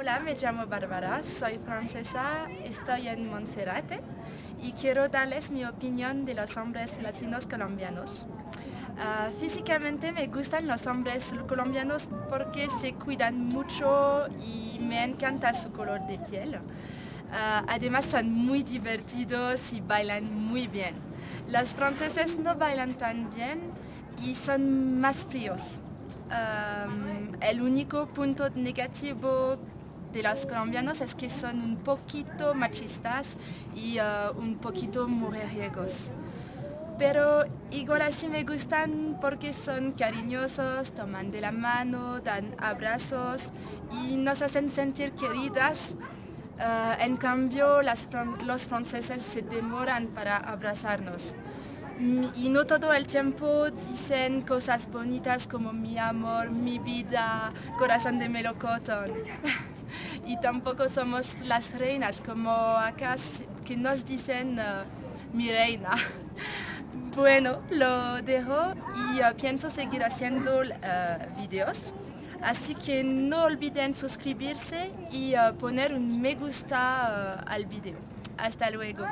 me llamo Bárbara, soy francesa, estoy en Monserrate y quiero darles mi opinión de los hombres latinos colombianos. Ah, físicamente me gustan los hombres colombianos porque se cuidan mucho y me encanta su color de piel. Ah, además son muy divertidos y bailan muy bien. Los franceses no bailan tan bien y son más fríos. Ah, el único punto negativo de los colombianos es que son un poquito machistas y un poquito mujeriegos pero igual así me gustan porque son cariñosos, toman de la mano, dan abrazos y nos hacen sentir queridas. Eh, en cambio, los franceses se demoran para abrazarnos. Y no todo el tiempo dicen cosas bonitas como mi amor, mi vida, corazón de melocotón. y tampoco somos las reinas como acá que nos dicen eh, mi reina. Bueno, lo dejo y uh, pienso seguir haciendo uh, videos. Así que no olviden suscribirse y poner un me gusta al video. Hasta luego.